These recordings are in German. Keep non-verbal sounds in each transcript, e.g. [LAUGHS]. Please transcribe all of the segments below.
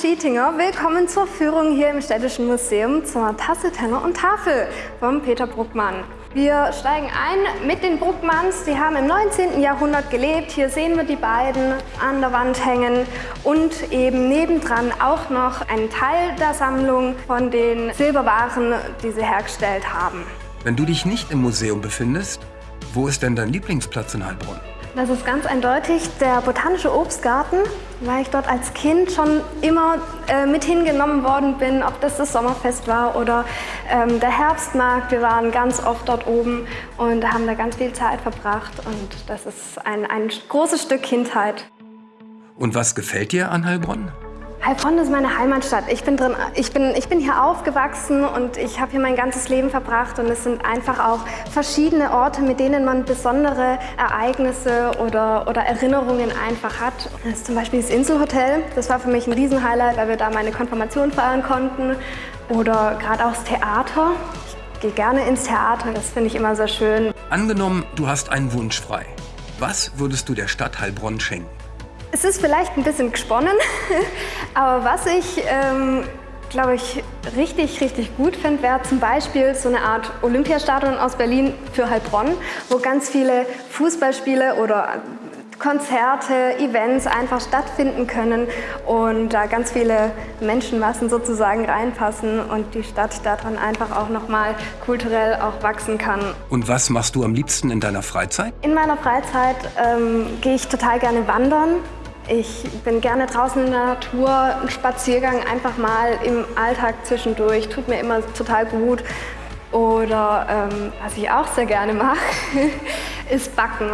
Schietinger. Willkommen zur Führung hier im Städtischen Museum zur Tasse, Tenner und Tafel vom Peter Bruckmann. Wir steigen ein mit den Bruckmanns. Die haben im 19. Jahrhundert gelebt. Hier sehen wir die beiden an der Wand hängen und eben nebendran auch noch einen Teil der Sammlung von den Silberwaren, die sie hergestellt haben. Wenn du dich nicht im Museum befindest, wo ist denn dein Lieblingsplatz in Heilbronn? Das ist ganz eindeutig der Botanische Obstgarten, weil ich dort als Kind schon immer äh, mit hingenommen worden bin, ob das das Sommerfest war oder ähm, der Herbstmarkt. Wir waren ganz oft dort oben und haben da ganz viel Zeit verbracht und das ist ein, ein großes Stück Kindheit. Und was gefällt dir an Heilbronn? Heilbronn ist meine Heimatstadt. Ich bin, drin, ich bin, ich bin hier aufgewachsen und ich habe hier mein ganzes Leben verbracht und es sind einfach auch verschiedene Orte, mit denen man besondere Ereignisse oder, oder Erinnerungen einfach hat. Das ist zum Beispiel das Inselhotel. Das war für mich ein Riesenhighlight, weil wir da meine Konfirmation feiern konnten. Oder gerade auch das Theater. Ich gehe gerne ins Theater, das finde ich immer sehr schön. Angenommen, du hast einen Wunsch frei. Was würdest du der Stadt Heilbronn schenken? Es ist vielleicht ein bisschen gesponnen, [LAUGHS] aber was ich, ähm, glaube ich, richtig, richtig gut finde, wäre zum Beispiel so eine Art Olympiastadion aus Berlin für Heilbronn, wo ganz viele Fußballspiele oder Konzerte, Events einfach stattfinden können und da ganz viele Menschenmassen sozusagen reinpassen und die Stadt daran einfach auch nochmal kulturell auch wachsen kann. Und was machst du am liebsten in deiner Freizeit? In meiner Freizeit ähm, gehe ich total gerne wandern. Ich bin gerne draußen in der Natur, ein Spaziergang einfach mal im Alltag zwischendurch, tut mir immer total gut. Oder ähm, was ich auch sehr gerne mache, [LAUGHS] ist Backen.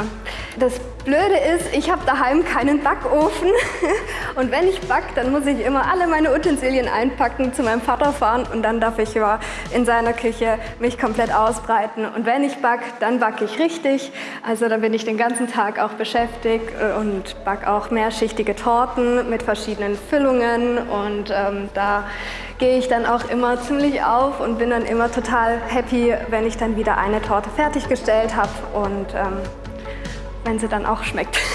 Das Blöde ist, ich habe daheim keinen Backofen [LAUGHS] und wenn ich backe, dann muss ich immer alle meine Utensilien einpacken, zu meinem Vater fahren und dann darf ich ja in seiner Küche mich komplett ausbreiten. Und wenn ich backe, dann backe ich richtig. Also dann bin ich den ganzen Tag auch beschäftigt und backe auch mehrschichtige Torten mit verschiedenen Füllungen und ähm, da gehe ich dann auch immer ziemlich auf und bin dann immer total happy, wenn ich dann wieder eine Torte fertiggestellt habe und ähm, wenn sie dann auch schmeckt. [LAUGHS]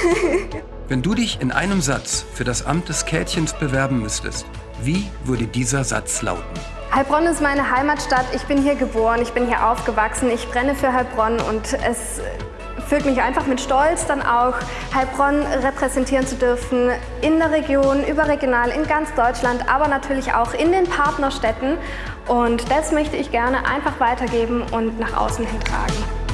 Wenn du dich in einem Satz für das Amt des Kätchens bewerben müsstest, wie würde dieser Satz lauten? Heilbronn ist meine Heimatstadt. Ich bin hier geboren, ich bin hier aufgewachsen. Ich brenne für Heilbronn und es füllt mich einfach mit Stolz, dann auch Heilbronn repräsentieren zu dürfen in der Region, überregional, in ganz Deutschland, aber natürlich auch in den Partnerstädten. Und das möchte ich gerne einfach weitergeben und nach außen hin tragen.